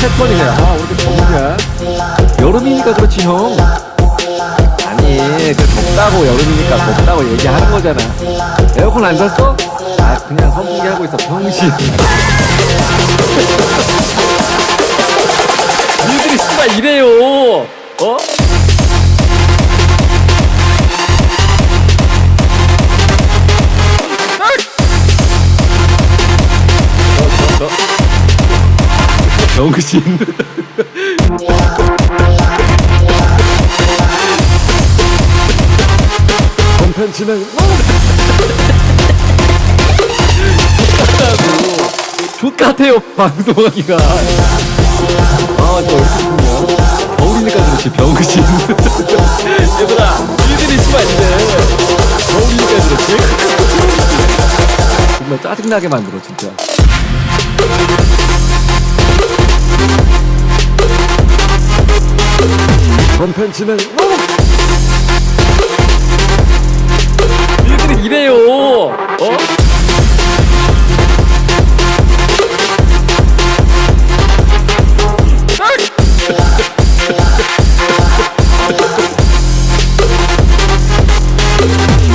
패턴이네. 아, 오늘 더우냐? 여름이니까 그렇지, 형. 아니, 그 덥다고 여름이니까 덥다고 얘기하는 거잖아. 에어컨 안 샀어? 아, 그냥 선풍기 하고 있어, 병신. 니들이 씨발 이래요. 어? 병신. 콘텐츠는 족같아요 방송하기가. 아저 얼굴이냐. 겨울이니까 그렇지 병신. 얘들아 니들이 씨발 이래 겨울이니까 그렇지. 정말 짜증나게 만들어 진짜 콘텐츠는 니들이 이래요 어?